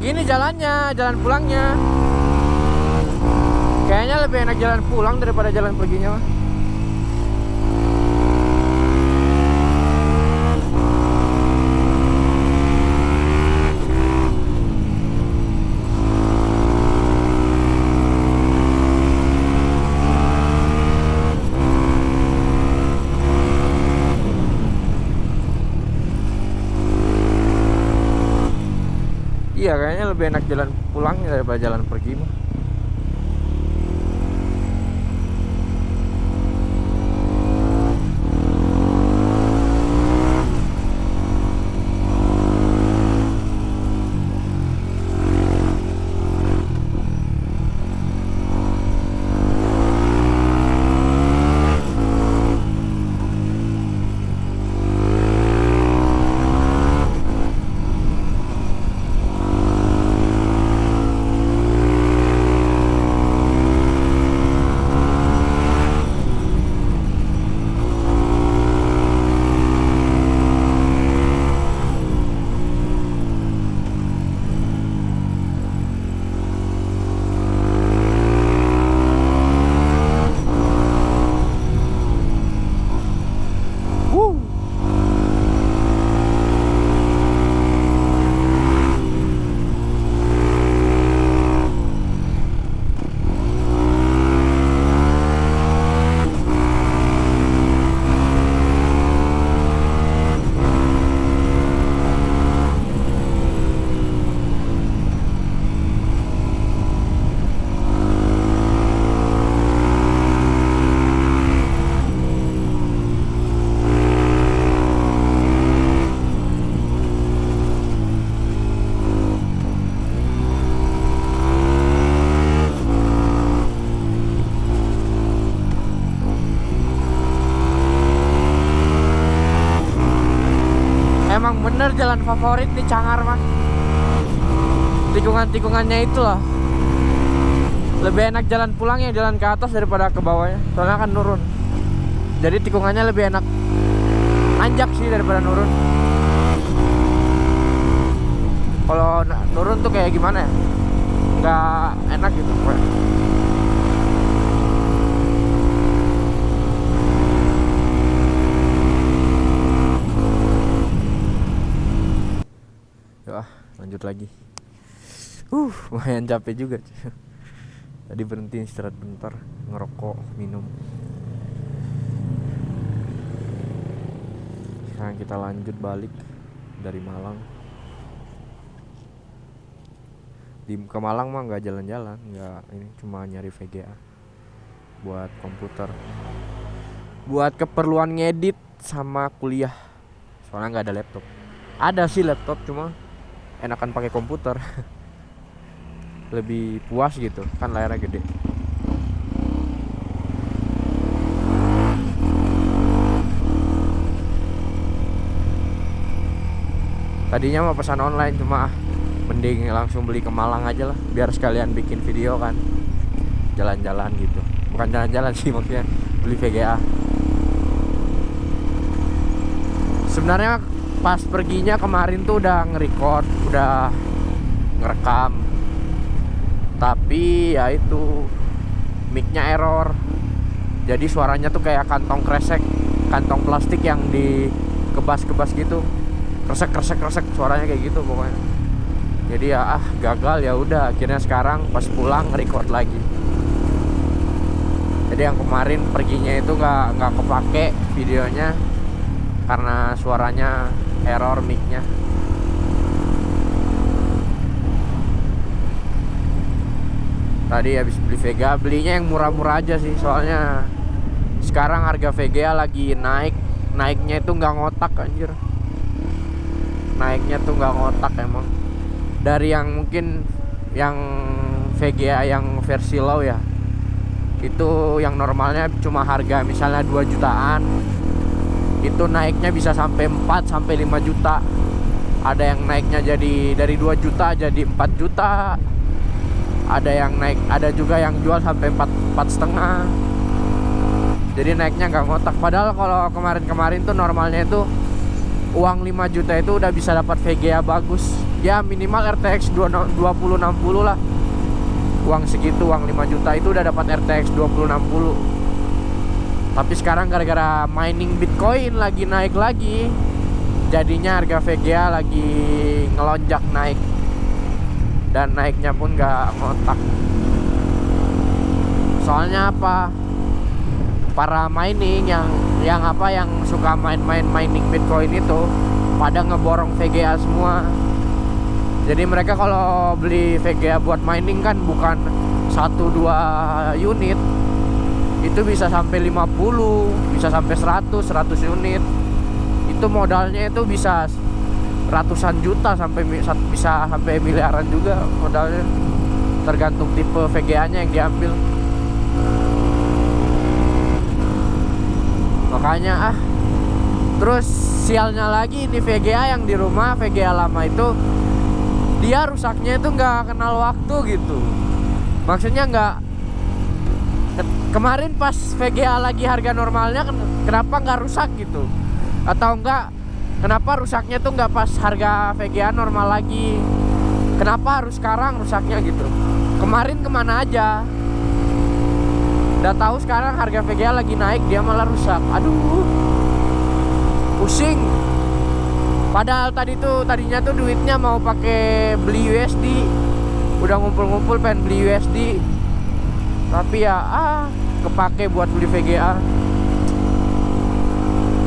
gini jalannya jalan pulangnya. Kayaknya lebih enak jalan pulang daripada jalan perginya mah Iya kayaknya lebih enak jalan pulangnya daripada jalan pergi mah. Jalan favorit nih Cangar mah. Tikungan-tikungannya itu loh. Lebih enak jalan pulangnya jalan ke atas daripada ke bawahnya. Soalnya kan nurun. Jadi tikungannya lebih enak anjak sih daripada nurun. Kalau nurun tuh kayak gimana ya? Nggak enak gitu. Yuk ah, lanjut lagi. Uh, lumayan capek juga. Tadi berhenti istirahat bentar, ngerokok, minum. Sekarang kita lanjut balik dari Malang. Di ke Malang mah nggak jalan-jalan, nggak ini cuma nyari VGA buat komputer. Buat keperluan ngedit sama kuliah. Soalnya nggak ada laptop. Ada sih laptop cuma enakan pakai komputer. Lebih puas gitu kan layarnya gede. Tadinya mau pesan online cuma ah, mending langsung beli ke Malang aja lah biar sekalian bikin video kan. Jalan-jalan gitu. Bukan jalan-jalan sih maksudnya beli VGA sebenarnya pas perginya kemarin tuh udah nge-record udah ngerekam. Tapi ya itu micnya error. Jadi suaranya tuh kayak kantong kresek kantong plastik yang dikebas-kebas gitu. Kresek kresek kresek suaranya kayak gitu pokoknya. Jadi ya ah gagal ya udah. Akhirnya sekarang pas pulang record lagi. Jadi yang kemarin perginya itu nggak nggak kepake videonya karena suaranya error micnya. Tadi habis beli Vega belinya yang murah-murah aja sih soalnya sekarang harga VGA lagi naik. Naiknya itu nggak ngotak anjir. Naiknya tuh nggak ngotak emang. Dari yang mungkin yang VGA yang versi low ya itu yang normalnya cuma harga misalnya 2 jutaan itu naiknya bisa sampai 4 sampai 5 juta. Ada yang naiknya jadi dari 2 juta jadi 4 juta. Ada yang naik ada juga yang jual sampai 4 empat setengah. Jadi naiknya nggak ngotak. Padahal kalau kemarin-kemarin tuh normalnya itu uang 5 juta itu udah bisa dapat VGA bagus. Ya minimal RTX 2060 lah. Uang segitu uang 5 juta itu udah dapat RTX 2060 tapi sekarang gara-gara mining Bitcoin lagi naik lagi jadinya harga VGA lagi ngelonjak naik. Dan naiknya pun gak ngotak. Soalnya apa? Para mining yang yang apa yang suka main-main mining Bitcoin itu pada ngeborong VGA semua. Jadi mereka kalau beli VGA buat mining kan bukan satu dua unit itu bisa sampai 50 bisa sampai 100 100 unit. Itu modalnya itu bisa ratusan juta sampai bisa sampai miliaran juga modalnya. Tergantung tipe VGA nya yang diambil. Makanya ah. Terus sialnya lagi ini VGA yang di rumah VGA lama itu dia rusaknya itu nggak kenal waktu gitu. Maksudnya nggak kemarin pas VGA lagi harga normalnya kenapa nggak rusak gitu? Atau enggak kenapa rusaknya tuh nggak pas harga VGA normal lagi? Kenapa harus sekarang rusaknya gitu? Kemarin ke mana aja? Udah tahu sekarang harga VGA lagi naik dia malah rusak. Aduh pusing. Padahal tadi tuh tadinya tuh duitnya mau pakai beli USD udah ngumpul-ngumpul pengen beli USD tapi ya ah kepake buat beli VGA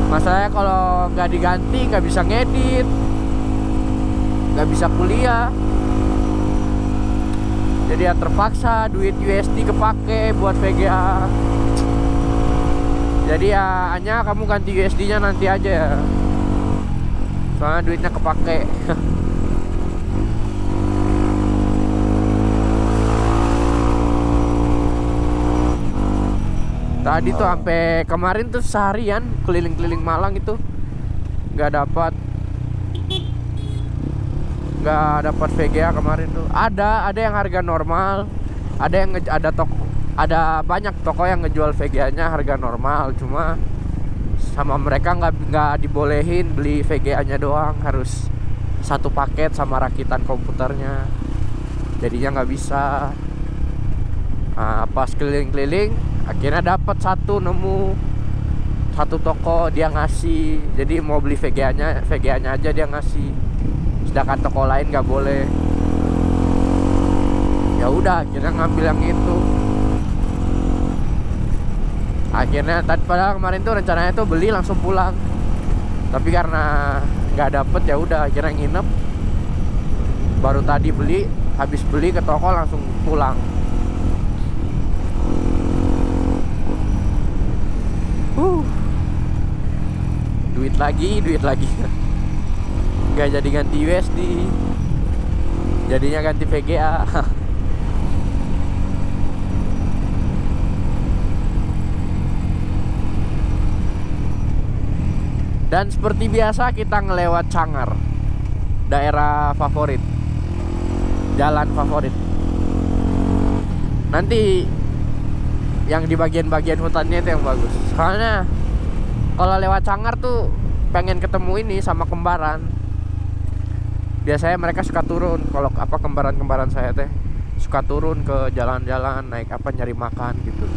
masalahnya kalau nggak diganti nggak bisa ngedit nggak bisa kuliah. Jadi ya terpaksa duit USD kepake buat VGA jadi ya hanya kamu ganti USD nya nanti aja ya. Soalnya duitnya kepake tadi tuh sampai kemarin tuh seharian keliling-keliling Malang itu. Nggak dapat. Nggak dapat VGA kemarin tuh. Ada ada yang harga normal. Ada yang ada toko ada banyak toko yang ngejual VGA nya harga normal. Cuma sama mereka nggak nggak dibolehin beli VGA nya doang. Harus satu paket sama rakitan komputernya. Jadinya nggak bisa. Nah, pas keliling-keliling akhirnya dapat satu nemu satu toko dia ngasih. Jadi mau beli VGA nya VGA nya aja dia ngasih. Sedangkan toko lain nggak boleh. Ya udah akhirnya ngambil yang itu. Akhirnya tadi padahal kemarin tuh rencananya tuh beli langsung pulang. Tapi karena nggak dapet ya udah akhirnya nginep. Baru tadi beli habis beli ke toko langsung pulang duit lagi duit lagi. Nggak jadi ganti USD jadinya ganti VGA dan seperti biasa kita ngelewat Cangar daerah favorit. Jalan favorit. Nanti yang di bagian-bagian hutannya itu yang bagus. Soalnya kalau lewat Cangar tuh pengen ketemu ini sama kembaran biasanya mereka suka turun. Kalau apa kembaran-kembaran saya teh suka turun ke jalan-jalan naik apa nyari makan gitu.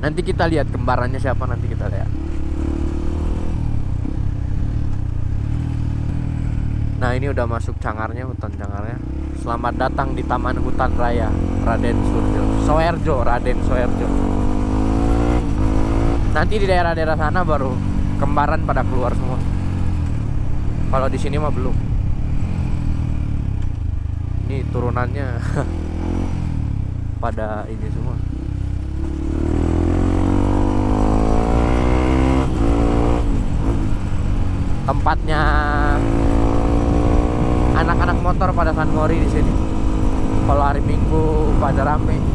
Nanti kita lihat kembarannya siapa nanti kita lihat. Nah ini udah masuk cangarnya hutan cangarnya. Selamat datang di Taman Hutan Raya Raden Surjo Soerjo Raden Soerjo nanti di daerah-daerah sana baru kembaran pada keluar semua. Kalau di sini mah belum. Ini turunannya pada ini semua. Tempatnya anak-anak motor pada San Mori di sini. Kalau hari Minggu pada rame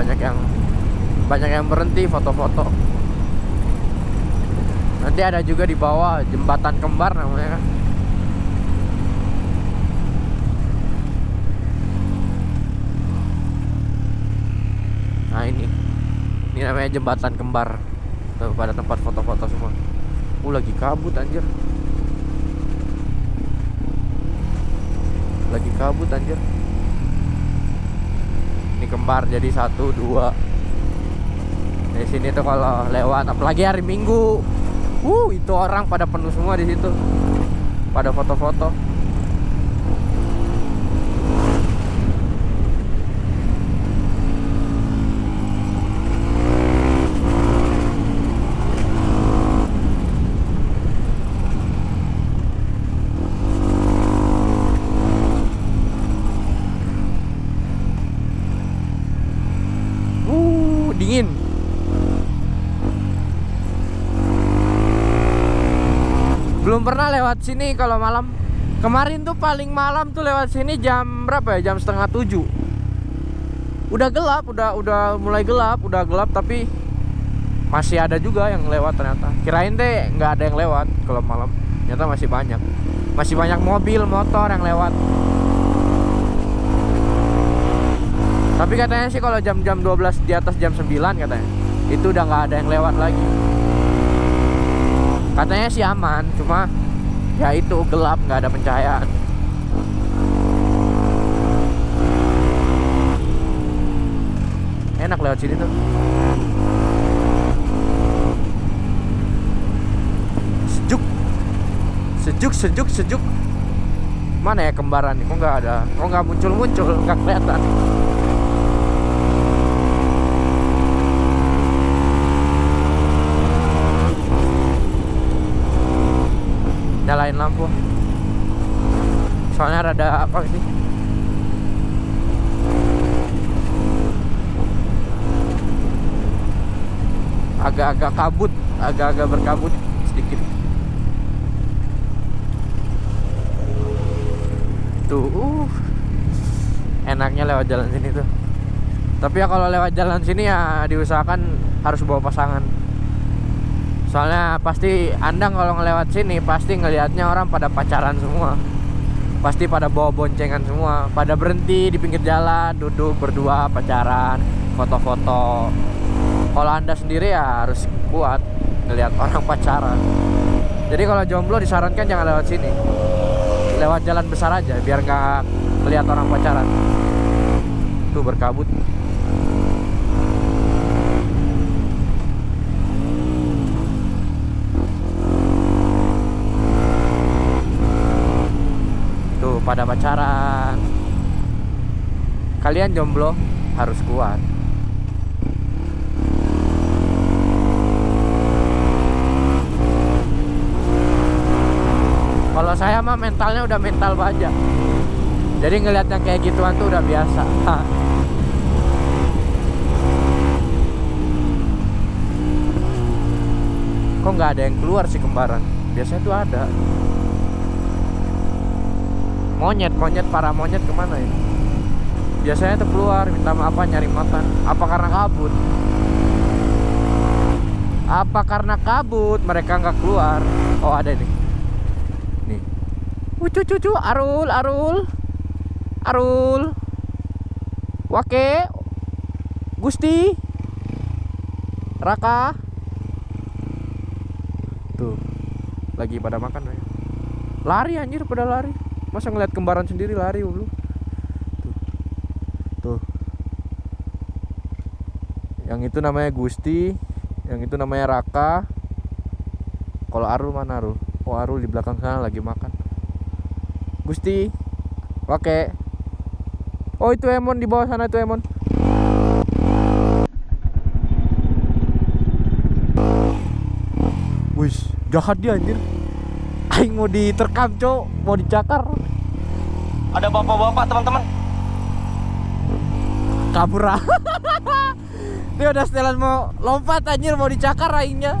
banyak yang banyak yang berhenti foto-foto. Nanti ada juga di bawah jembatan kembar namanya kan. Nah ini. Ini namanya jembatan kembar. Tuh pada tempat foto-foto semua. Uh lagi kabut anjir. Lagi kabut anjir ini kembar jadi satu dua. Di sini tuh kalau lewat apalagi hari minggu. Uh itu orang pada penuh semua di situ. Pada foto-foto Uh, dingin. Belum pernah lewat sini kalau malam. Kemarin tuh paling malam tuh lewat sini jam berapa ya? Jam setengah tujuh. Udah gelap, udah udah mulai gelap, udah gelap tapi masih ada juga yang lewat ternyata. Kirain deh nggak ada yang lewat kalau malam. Ternyata masih banyak. Masih banyak mobil, motor yang lewat. Tapi katanya sih kalau jam-jam 12 di atas jam 9 katanya Itu udah nggak ada yang lewat lagi Katanya sih aman Cuma ya itu gelap nggak ada pencahayaan Enak lewat sini tuh Sejuk Sejuk, sejuk, sejuk Mana ya kembaran? Kok nggak ada? Kok nggak muncul-muncul? Nggak kelihatan nyalain lampu. Soalnya rada apa sih agak-agak kabut agak-agak berkabut sedikit. Tuh uh, enaknya lewat jalan sini tuh. Tapi ya kalau lewat jalan sini ya diusahakan harus bawa pasangan soalnya pasti anda kalau ngelewat sini pasti ngelihatnya orang pada pacaran semua. Pasti pada bawa boncengan semua. Pada berhenti di pinggir jalan duduk berdua pacaran foto-foto. Kalau anda sendiri ya harus kuat ngelihat orang pacaran. Jadi kalau jomblo disarankan jangan lewat sini. Lewat jalan besar aja biar nggak melihat orang pacaran. Tuh berkabut pada pacaran. Kalian jomblo harus kuat. Kalau saya mah mentalnya udah mental baja jadi ngeliat yang kayak gituan tuh udah biasa. Kok nggak ada yang keluar sih kembaran? Biasanya tuh ada monyet monyet para monyet ke mana ya biasanya tuh keluar minta maaf nyari makan. Apa karena kabut? Apa karena kabut? Mereka nggak keluar. Oh ada nih. Nih cucu cucu arul arul. Arul. Wake. Gusti. Raka. Tuh. Lagi pada makan ya. lari anjir pada lari masa ngeliat kembaran sendiri lari lu tuh. Tuh. Yang itu namanya Gusti yang itu namanya Raka. Kalau Arul mana Arul oh Arul di belakang sana lagi makan. Gusti oke. Oh itu Emon di bawah sana itu Emon. Wis, jahat dia anjir. Aing mau diterkam, Cok. Mau dicakar. Ada bapak-bapak teman-teman. Kabur ah. Dia udah setelan mau lompat anjir mau dicakar aingnya.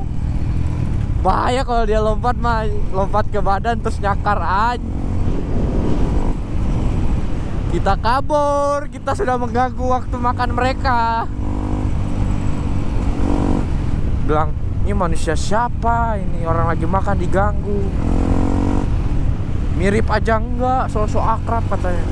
Bahaya kalau dia lompat mah lompat ke badan terus nyakar aja. Kita kabur, kita sudah mengganggu waktu makan mereka. Bilang, ini manusia siapa? Ini orang lagi makan diganggu. Mirip aja enggak sosok akrab katanya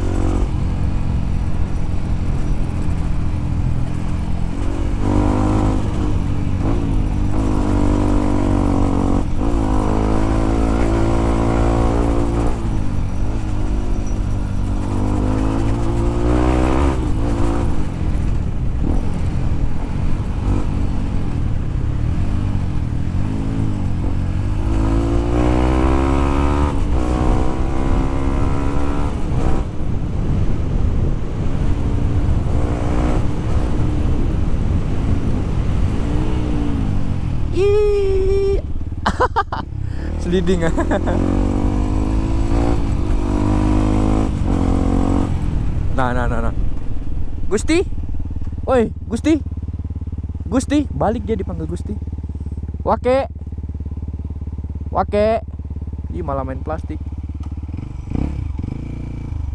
Ih. Sliding ah. Nah, nah, nah, nah. Gusti. Oi, Gusti. Gusti, balik dia dipanggil Gusti. Wake. Wake. Ih, malah main plastik.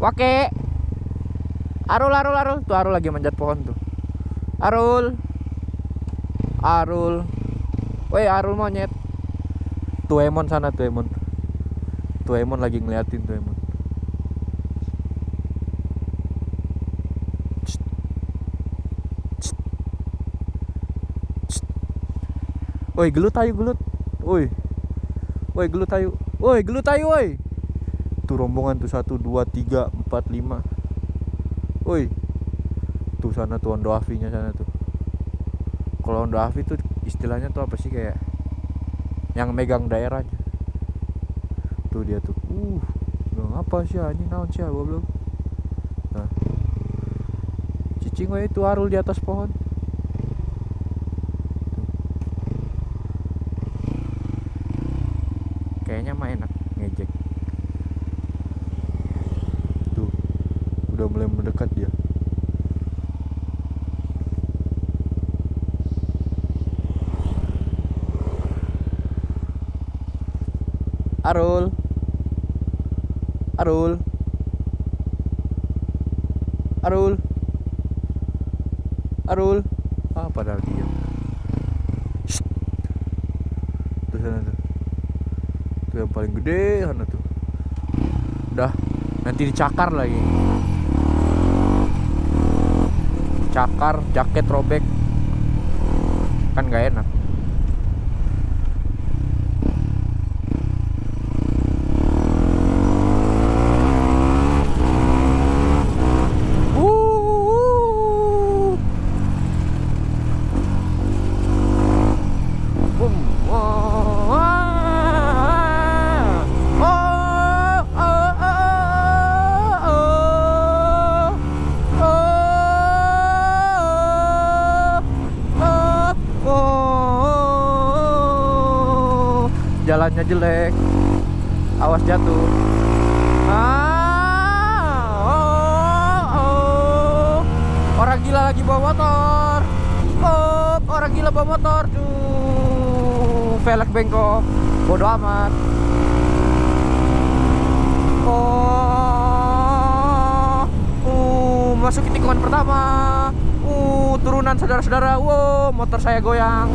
Wake. Arul, Arul, Arul. Tuh Arul lagi manjat pohon tuh. Arul. Arul. Woi Arul monyet Tuh Emon sana tuh Emon Tuh Emon lagi ngeliatin tuh Emon Cst. Cst. Cst. Woi gelut ayo gelut. Woi. Woi gelut ayo Woi gelut ayo woi. Tuh rombongan tuh satu dua tiga empat lima. Woi. Tuh sana tuh Ondo Afi-nya sana tuh kalau Ondo Afi tuh istilahnya tuh apa sih kayak yang megang daerahnya. Tuh dia tuh uh nah, apa sih anjing naon sih gua belum nah cicing itu arul di atas pohon kayaknya mah enak ngejek tuh udah mulai mendekat dia Arul. Arul. Arul. Arul. Ah padahal Shh. tuh sana tuh tuh yang paling gede sana tuh. Udah nanti dicakar lagi. Cakar jaket robek. Kan gak enak Jalannya jelek. Awas jatuh. Ah, oh, oh. Orang gila lagi bawa motor. Oh, orang gila bawa motor. Duh, velg bengkok. Bodoh amat. Oh, uh, masuk tikungan pertama. Uh, turunan saudara-saudara. Wow, motor saya goyang.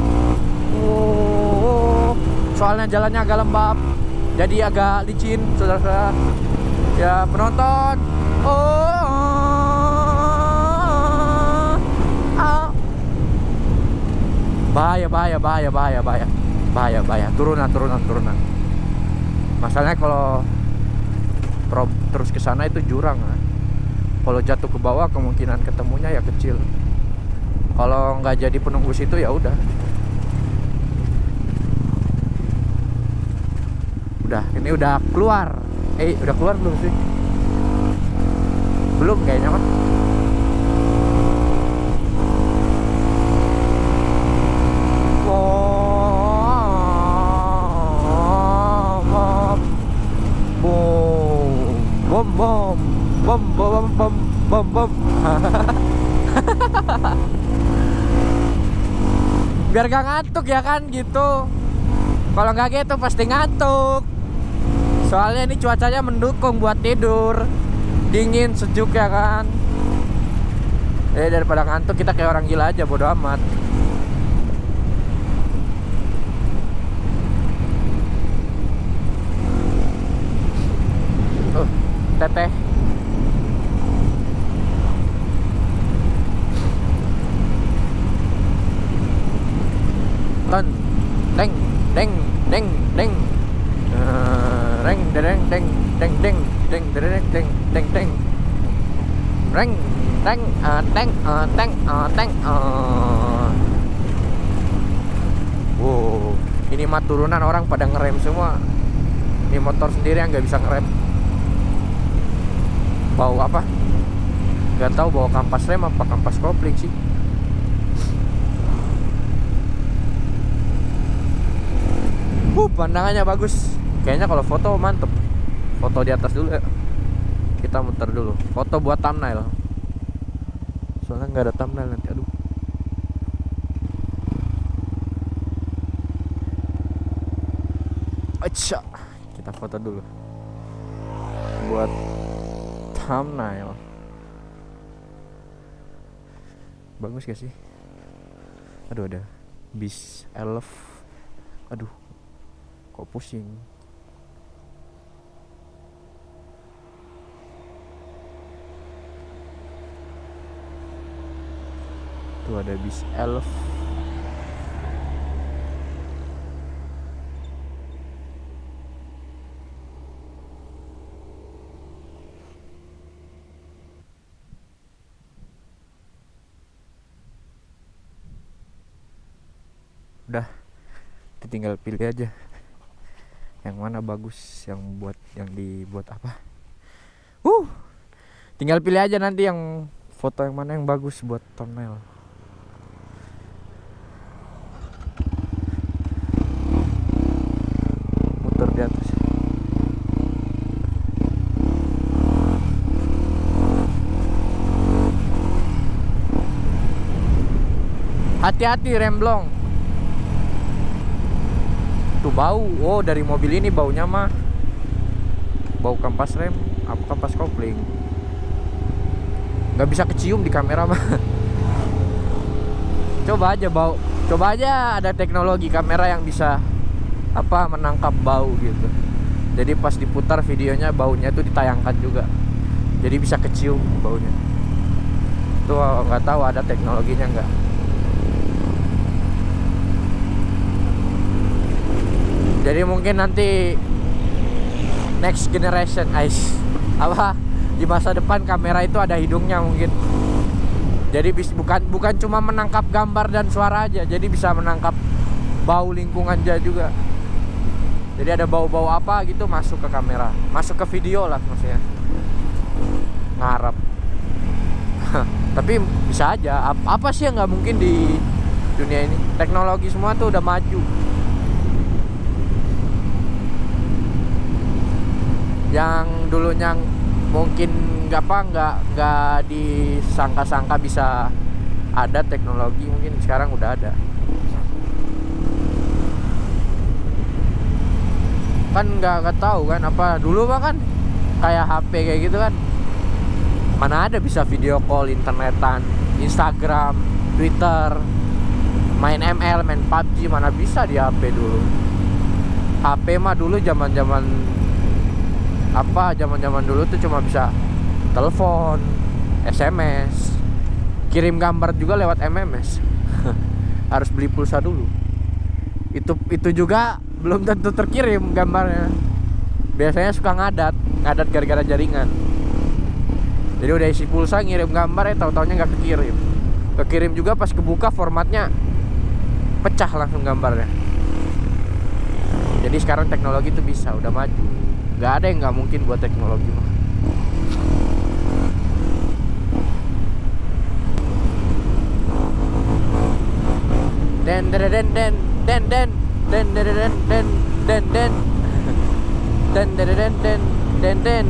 Uh, soalnya jalannya agak lembab. Jadi agak licin, saudara-saudara. Ya, penonton. Oh, ah. bahaya, bahaya, bahaya, bahaya, bahaya, bahaya, bahaya. Turunan, turunan, turunan. Masalahnya kalau terus ke sana itu jurang. ah. Kalau jatuh ke bawah kemungkinan ketemunya ya kecil. Kalau nggak jadi penunggu situ ya udah. Udah, ini udah keluar. Eh, udah keluar belum sih? Belum kayaknya kan. Bom, bom, bom, bom, bom, bom, bom. Biar gak ngantuk ya kan gitu. Kalau nggak gitu pasti ngantuk soalnya ini cuacanya mendukung buat tidur. Dingin sejuk ya kan? Eh daripada ngantuk kita kayak orang gila aja bodo amat. Uh, teteh. Ten, deng, deng, deng, deng reng dereng deng deng deng deng dereng deng deng deng. Reng teng teng teng teng wow ini mah turunan orang pada ngerem semua. Ini motor sendiri yang nggak bisa ngerem. Bau apa? Nggak tahu bawa kampas rem apa kampas kopling sih. Uh, pandangannya bagus. Kayaknya kalau foto mantep. Foto di atas dulu ya. Kita muter dulu. Foto buat thumbnail. Soalnya nggak ada thumbnail nanti. Aduh. Acha. Kita foto dulu. Buat thumbnail. Bagus gak sih? Aduh ada bis elf. Aduh kok pusing tuh ada bis elf. Udah tinggal pilih aja. Yang mana bagus yang buat yang dibuat apa. Uh tinggal pilih aja nanti yang foto yang mana yang bagus buat thumbnail muter di atas hati-hati remblong. Tuh bau. Oh dari mobil ini baunya mah. Bau kampas rem apa kampas kopling. Nggak bisa kecium di kamera mah. Coba aja bau. Coba aja ada teknologi kamera yang bisa apa menangkap bau gitu. Jadi pas diputar videonya baunya tuh ditayangkan juga. Jadi bisa kecium baunya. Tuh nggak tahu ada teknologinya nggak jadi mungkin nanti next generation guys apa? Di masa depan kamera itu ada hidungnya mungkin. Jadi bis, bukan bukan cuma menangkap gambar dan suara aja jadi bisa menangkap bau lingkungan juga. Jadi ada bau-bau apa gitu masuk ke kamera. Masuk ke video lah maksudnya. Ngarap tapi bisa aja. Apa sih yang nggak mungkin di dunia ini? Teknologi semua tuh udah maju yang dulunya mungkin nggak apa nggak nggak disangka-sangka bisa ada teknologi mungkin sekarang udah ada. Kan nggak nggak tahu kan apa dulu mah kan kayak HP kayak gitu kan. Mana ada bisa video call internetan Instagram Twitter main ML main PUBG mana bisa di HP dulu. HP mah dulu zaman zaman apa zaman-zaman dulu tuh cuma bisa telepon, SMS, kirim gambar juga lewat MMS. Harus beli pulsa dulu. Itu itu juga belum tentu terkirim gambarnya. Biasanya suka ngadat, ngadat gara-gara jaringan. Jadi udah isi pulsa ngirim gambar ya tahu-taunya nggak kekirim. Kekirim juga pas kebuka formatnya pecah langsung gambarnya. Jadi sekarang teknologi itu bisa udah maju nggak ada yang nggak mungkin buat teknologi mah den den den den den den den den den den den den den den den den den den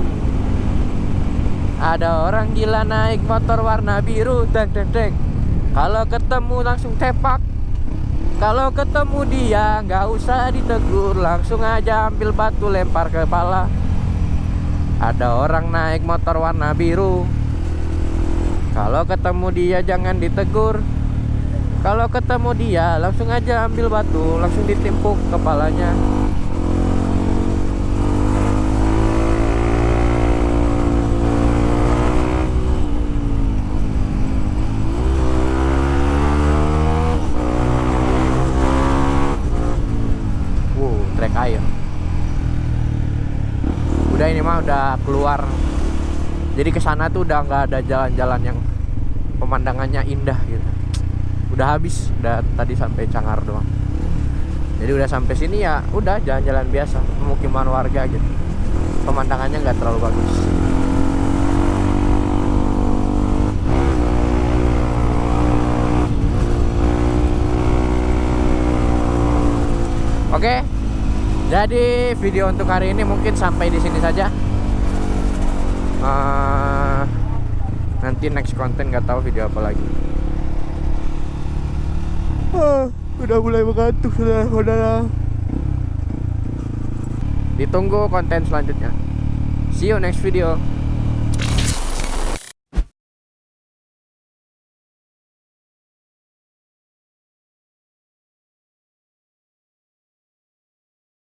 ada orang gila naik motor warna biru deng deng deng kalau ketemu langsung tepak kalau ketemu dia nggak usah ditegur langsung aja ambil batu lempar ke kepala. Ada orang naik motor warna biru. Kalau ketemu dia jangan ditegur. Kalau ketemu dia langsung aja ambil batu langsung ditimpuk kepalanya air udah ini mah udah keluar. Jadi ke sana tuh udah nggak ada jalan-jalan yang pemandangannya indah gitu. Udah habis udah tadi sampai Cangar doang. Jadi udah sampai sini ya udah jalan-jalan biasa pemukiman warga gitu. Pemandangannya nggak terlalu bagus jadi video untuk hari ini mungkin sampai di sini saja. Eh, nanti next konten nggak tahu video apa lagi. Ah, udah mulai mengantuk sudah, saudara. Ditunggu konten selanjutnya. See you next video.